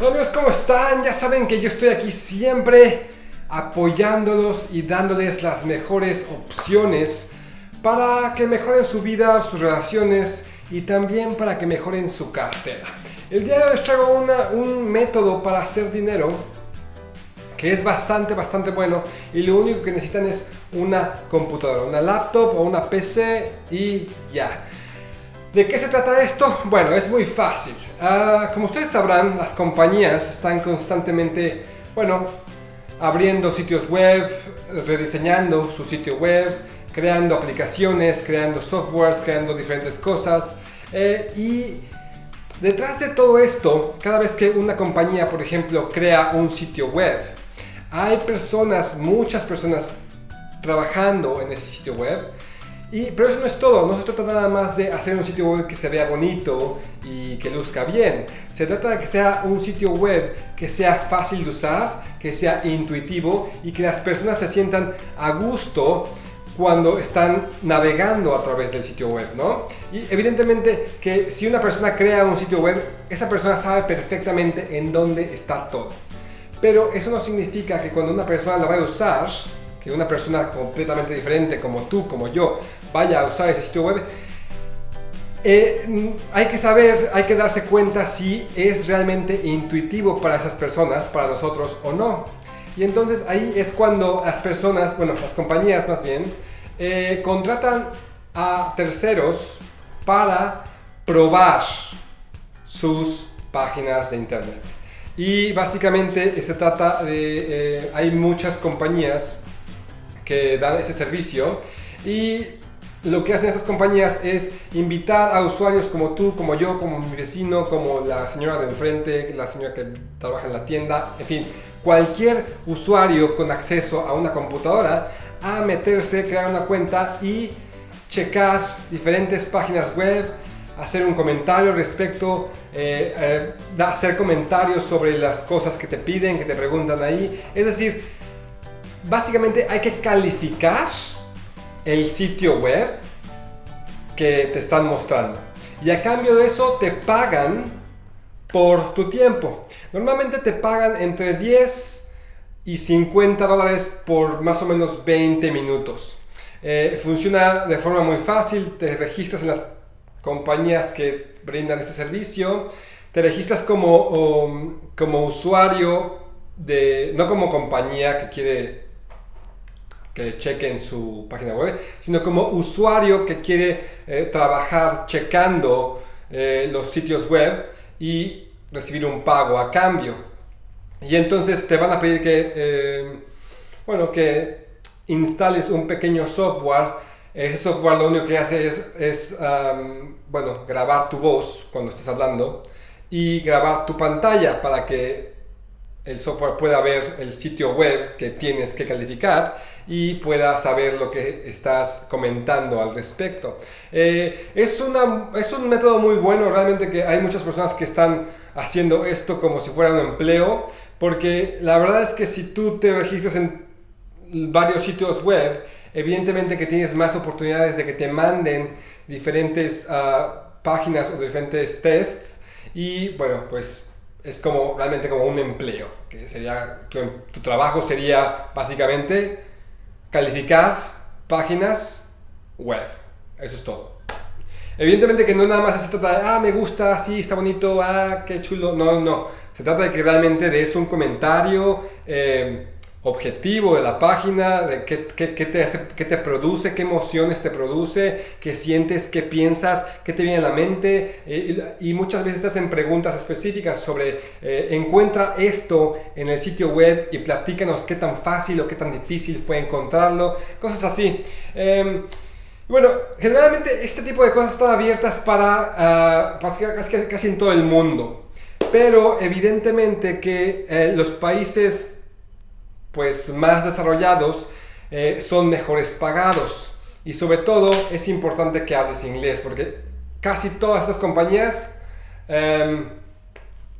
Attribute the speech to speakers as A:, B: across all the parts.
A: Hola amigos, ¿cómo están? Ya saben que yo estoy aquí siempre apoyándolos y dándoles las mejores opciones para que mejoren su vida, sus relaciones y también para que mejoren su cartera. El día de hoy les traigo un método para hacer dinero que es bastante, bastante bueno y lo único que necesitan es una computadora, una laptop o una PC y ya. ¿De qué se trata esto? Bueno, es muy fácil. Ah, como ustedes sabrán, las compañías están constantemente, bueno, abriendo sitios web, rediseñando su sitio web, creando aplicaciones, creando softwares, creando diferentes cosas. Eh, y detrás de todo esto, cada vez que una compañía, por ejemplo, crea un sitio web, hay personas, muchas personas trabajando en ese sitio web y, pero eso no es todo, no se trata nada más de hacer un sitio web que se vea bonito y que luzca bien. Se trata de que sea un sitio web que sea fácil de usar, que sea intuitivo y que las personas se sientan a gusto cuando están navegando a través del sitio web, ¿no? Y evidentemente que si una persona crea un sitio web, esa persona sabe perfectamente en dónde está todo. Pero eso no significa que cuando una persona la vaya a usar, que una persona completamente diferente como tú, como yo, vaya a usar ese sitio web, eh, hay que saber, hay que darse cuenta si es realmente intuitivo para esas personas, para nosotros o no. Y entonces ahí es cuando las personas, bueno, las compañías más bien, eh, contratan a terceros para probar sus páginas de internet. Y básicamente se trata de, eh, hay muchas compañías que dan ese servicio y lo que hacen esas compañías es invitar a usuarios como tú, como yo, como mi vecino, como la señora de enfrente, la señora que trabaja en la tienda, en fin, cualquier usuario con acceso a una computadora a meterse, crear una cuenta y checar diferentes páginas web, hacer un comentario respecto, eh, eh, hacer comentarios sobre las cosas que te piden, que te preguntan ahí. Es decir, básicamente hay que calificar el sitio web que te están mostrando. Y a cambio de eso te pagan por tu tiempo. Normalmente te pagan entre 10 y 50 dólares por más o menos 20 minutos. Eh, funciona de forma muy fácil, te registras en las compañías que brindan este servicio, te registras como, um, como usuario de, no como compañía que quiere que chequen su página web, sino como usuario que quiere eh, trabajar checando eh, los sitios web y recibir un pago a cambio. Y entonces te van a pedir que, eh, bueno, que instales un pequeño software. Ese software lo único que hace es, bueno, grabar tu voz cuando estés hablando y grabar tu pantalla para que el software pueda ver el sitio web que tienes que calificar y pueda saber lo que estás comentando al respecto. Eh, es, una, es un método muy bueno, realmente que hay muchas personas que están haciendo esto como si fuera un empleo, porque la verdad es que si tú te registras en varios sitios web, evidentemente que tienes más oportunidades de que te manden diferentes ah, páginas o diferentes tests y bueno, pues es como realmente como un empleo, que sería, tu, trabajo sería básicamente calificar páginas web. Eso es todo. Evidentemente que no nada más se trata de, ah, me gusta, sí, está bonito, ah, qué chulo. No, no. Se trata de que realmente des un comentario, eh, objetivo de la página, de qué, qué, qué, te hace, qué te produce, qué emociones te produce, qué sientes, qué piensas, qué te viene a la mente eh, y, muchas veces te hacen preguntas específicas sobre eh, encuentra esto en el sitio web y platícanos qué tan fácil o qué tan difícil fue encontrarlo, cosas así. Em, bueno, generalmente este tipo de cosas están abiertas para uh, casi, casi, en todo el mundo, pero evidentemente que eh, los países pues más desarrollados eh, son mejores pagados. Y sobre todo es importante que hables inglés porque casi todas estas compañías em,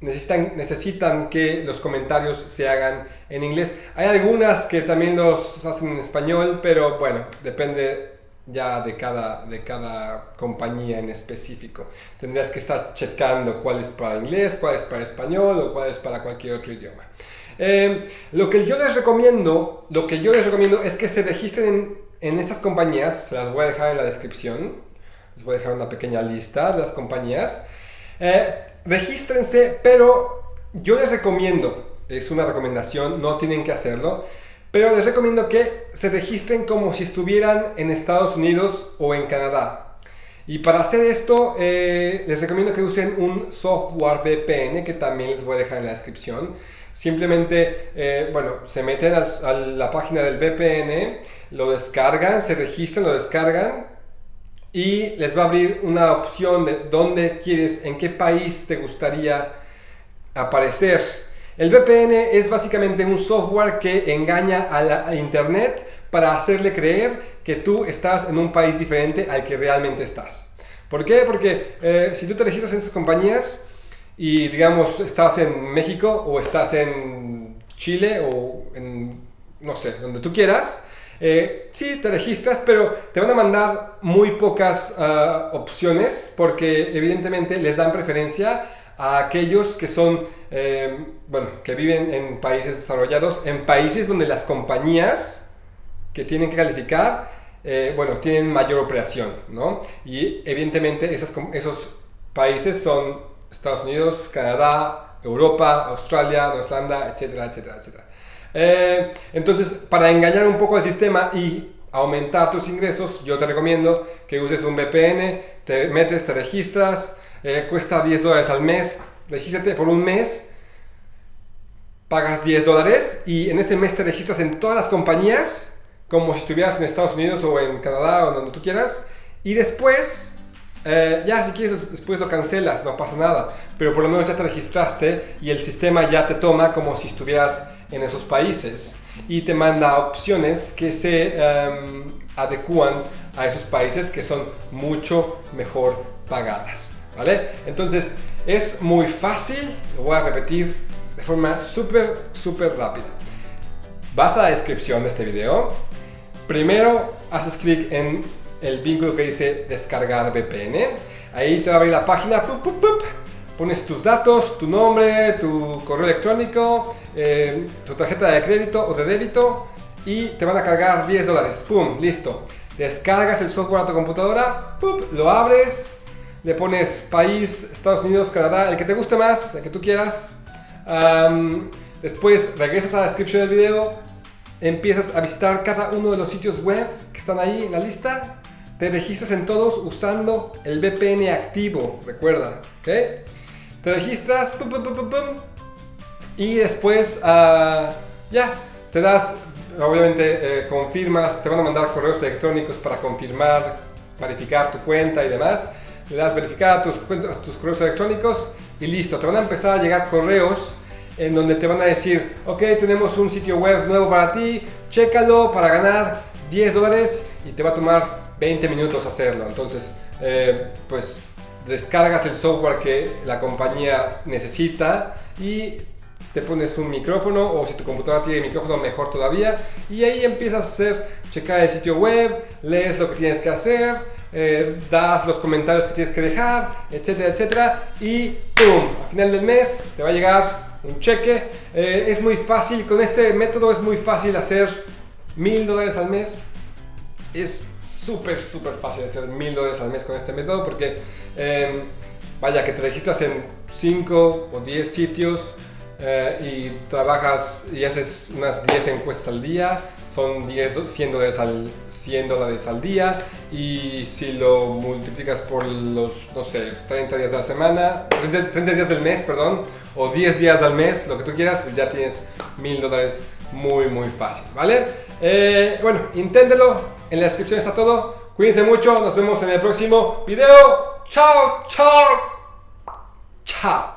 A: necesitan, necesitan que los comentarios se hagan en inglés. Hay algunas que también los hacen en español, pero bueno, depende ya de cada, de cada compañía en específico. Tendrías que estar checando cuál es para inglés, cuál es para español o cuál es para cualquier otro idioma. Eh, lo que yo les recomiendo, lo que yo les recomiendo es que se registren en, estas compañías, las voy a dejar en la descripción, les voy a dejar una pequeña lista de las compañías. Eh, regístrense, pero yo les recomiendo, es una recomendación, no tienen que hacerlo, pero les recomiendo que se registren como si estuvieran en Estados Unidos o en Canadá. Y para hacer esto, eh, les recomiendo que usen un software VPN que también les voy a dejar en la descripción. Simplemente, eh, bueno, se meten a, la página del VPN, lo descargan, se registran, lo descargan y les va a abrir una opción de dónde quieres, en qué país te gustaría aparecer. El VPN es básicamente un software que engaña a, la, Internet para hacerle creer que tú estás en un país diferente al que realmente estás. ¿Por qué? Porque eh, si tú te registras en estas compañías y digamos estás en México o estás en Chile o en, no sé, donde tú quieras, eh, sí, te registras, pero te van a mandar muy pocas ah, opciones porque evidentemente les dan preferencia a aquellos que son, eh, bueno, que viven en países desarrollados, en países donde las compañías que tienen que calificar, eh, bueno, tienen mayor operación, ¿no? Y evidentemente esos, esos países son Estados Unidos, Canadá, Europa, Australia, Nueva Zelanda, etcétera, etcétera, etcétera. Eh, entonces, para engañar un poco al sistema y aumentar tus ingresos, yo te recomiendo que uses un VPN, te metes, te registras, eh, cuesta 10 dólares al mes, regístrate por un mes, pagas 10 dólares y en ese mes te registras en todas las compañías, como si estuvieras en Estados Unidos o en Canadá o donde tú quieras, y después, eh, ya si quieres después lo cancelas, no pasa nada, pero por lo menos ya te registraste y el sistema ya te toma como si estuvieras en esos países y te manda opciones que se um, adecúan a esos países que son mucho mejor pagadas. ¿vale? Entonces, es muy fácil, lo voy a repetir de forma súper, súper rápida. Vas a la descripción de este video, primero haces clic en el vínculo que dice descargar VPN, ahí te va a abrir la página, pones tus datos, tu nombre, tu correo electrónico, eh, tu tarjeta de crédito o de débito y te van a cargar 10 dólares, pum, listo. Descargas el software a tu computadora, lo abres, le pones país, Estados Unidos, Canadá, el que te guste más, el que tú quieras. después regresas a la descripción del video, empiezas a visitar cada uno de los sitios web que están ahí en la lista, te registras en todos usando el VPN activo, recuerda, ¿ok? Te registras, y después uh, ya, te das, obviamente eh, confirmas, te van a mandar correos electrónicos para confirmar, verificar tu cuenta y demás le das verificar tus, tus correos electrónicos y listo, te van a empezar a llegar correos en donde te van a decir, ok, tenemos un sitio web nuevo para ti, chécalo para ganar 10 dólares y te va a tomar 20 minutos hacerlo. Entonces, eh, pues descargas el software que la compañía necesita y te pones un micrófono o si tu computadora tiene micrófono mejor todavía y ahí empiezas a hacer, checar el sitio web, lees lo que tienes que hacer, eh, das los comentarios que tienes que dejar, etcétera, etcétera y ¡pum! Al final del mes te va a llegar un cheque. Eh, es muy fácil, con este método es muy fácil hacer mil dólares al mes. Es súper, súper fácil hacer mil dólares al mes con este método porque em, vaya que te registras en 5 o 10 sitios eh, y trabajas y haces unas 10 encuestas al día, son 10, 100 dólares al, 100 dólares al día y si lo multiplicas por los, no sé, 30 días de la semana, 30, días del mes, perdón, o 10 días al mes, lo que tú quieras, pues ya tienes 1000 dólares muy, muy fácil, ¿vale? Eh, bueno, inténtelo, en la descripción está todo, cuídense mucho, nos vemos en el próximo video, chao, chao, chao.